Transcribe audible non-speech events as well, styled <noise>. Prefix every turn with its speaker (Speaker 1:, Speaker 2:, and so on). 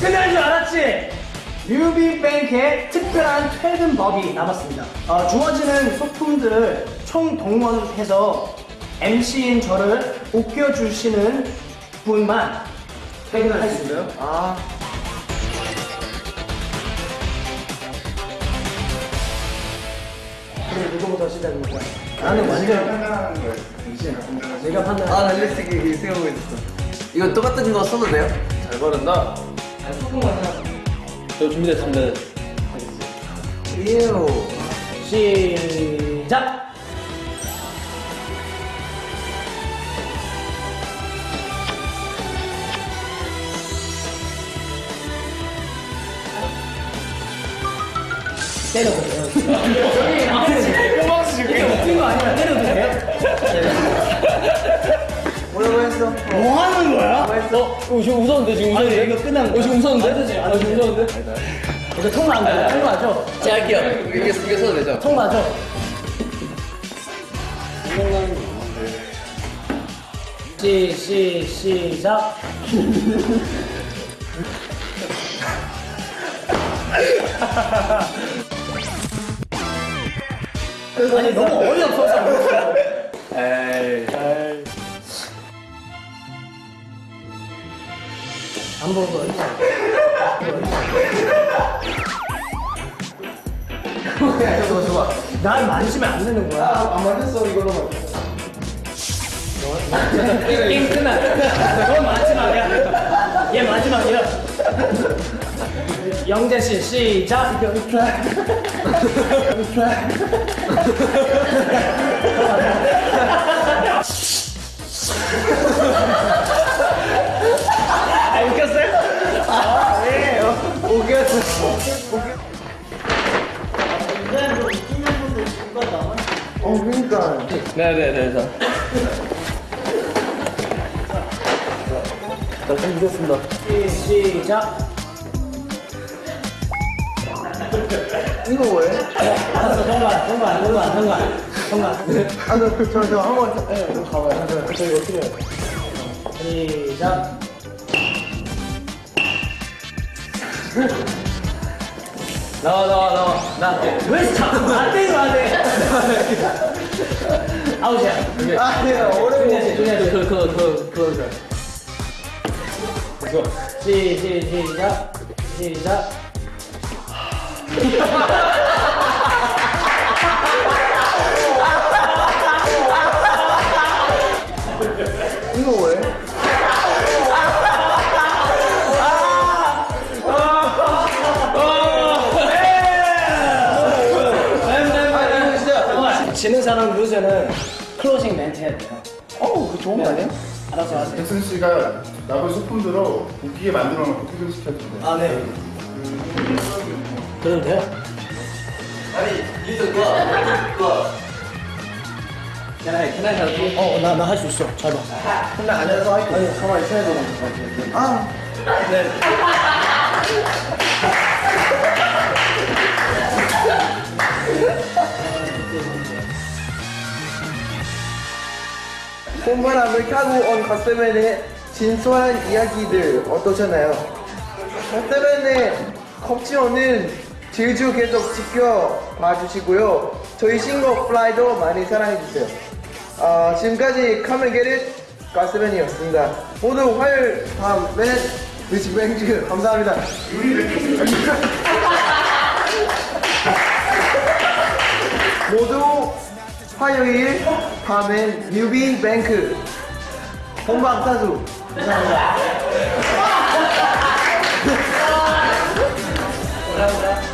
Speaker 1: 끝난 줄 알았지? 뮤비뱅크의 특별한 퇴근 법이 남았습니다. 어, 주어지는 소품들을 총 동원해서 MC인 저를 웃겨주시는 분만 퇴근을 할 수 있어요.
Speaker 2: 아.
Speaker 1: 그럼 누구부터 시작입니까? 나는 완전
Speaker 3: 판단하는 거예요.
Speaker 1: 내가 판단.
Speaker 2: 아, 나 솔직히 생각하고 있었어. 이거 똑같은 거 써도 돼요?
Speaker 4: 잘 바른다. 저 준비됐습니다.
Speaker 2: 이에요.
Speaker 1: 시작. 때려도 돼요.
Speaker 4: 뽕박스 줄게.
Speaker 1: 웃긴 거 아니라 때려도 돼요?
Speaker 2: 뭐라고 했어?
Speaker 1: 뭐 하는 거야?
Speaker 4: 어, 어, 지금 웃었는데 지금
Speaker 1: 아니,
Speaker 4: 웃었는데?
Speaker 1: 이거 끝난 거야.
Speaker 4: 어, 지금 웃었는데? 어, 지금. 웃었는데?
Speaker 1: 이거 통과 안 돼요? 통과하죠?
Speaker 2: 제가 할게요. 이게, 이게 써도 되죠?
Speaker 1: 통과하죠? 시, 시, 시작. 아니 너무 어이없어서 그랬어요. <laughs>
Speaker 4: 에이.
Speaker 1: 안 보는 거 어이없어.
Speaker 2: 저거, 저거.
Speaker 1: 날 만지면 안 되는 거야.
Speaker 2: 안 맞았어, 이걸로. <laughs>
Speaker 1: 게임 끝나. 너 마지막이야. 얘 마지막이야. 영재 씨 시작. 아 어.
Speaker 2: 어, 그니까.
Speaker 4: 네네네. 자. 자, 준비됐습니다.
Speaker 1: 시, 시작.
Speaker 2: 이거 뭐예요?
Speaker 1: 알았어 통과 통과 통과 통과 통과.
Speaker 2: 아, 저, 저, 저, 한 번, 저, 예, 좀 가봐요. 저, 저, 이거 어떻게 해요?
Speaker 1: 시작.
Speaker 4: 나와, 나와, 나와. 나.
Speaker 1: 왜 자꾸 나대고 하네? 아웃이야.
Speaker 2: 아, 네, 어려워.
Speaker 1: 조냐 씨, 조냐 씨.
Speaker 4: 그, 그, 그, 그, 그.
Speaker 1: 시, 시, 시작. 시작. <laughs> 지는 사람 루즈는 클로징 멘트 해야 돼요.
Speaker 2: 어우, 그 좋은 거 아니에요?
Speaker 1: 알아서 하세요.
Speaker 3: 잭슨 씨가 나무 소품들로 웃기게 만들어 놓고 퇴근시켰는데.
Speaker 1: 아, 네. 그래도 돼요?
Speaker 2: 아니, 이거 그거, 그거.
Speaker 4: Can I, can I help you?
Speaker 1: 어, 나, 나 할 수 있어. 잘 봐.
Speaker 2: 근데 앉아서 할게요.
Speaker 1: 아니, 가만히 있어야 되는 거
Speaker 2: 아,
Speaker 1: 네.
Speaker 2: 봄바람을 타고 온 갓세븐의 진솔한 이야기들 어떠셨나요? 갓세븐의 컵지오는 제주 계속 지켜봐 주시고요. 저희 신곡 Fly도 많이 사랑해주세요. 아, 지금까지 카멜게릿 갓세븐이었습니다. 모두 화요일 밤에 뮤직뱅크 감사합니다. <laughs> 화요일 밤엔 뉴비 뱅크. 본방 사수. 감사합니다. <laughs>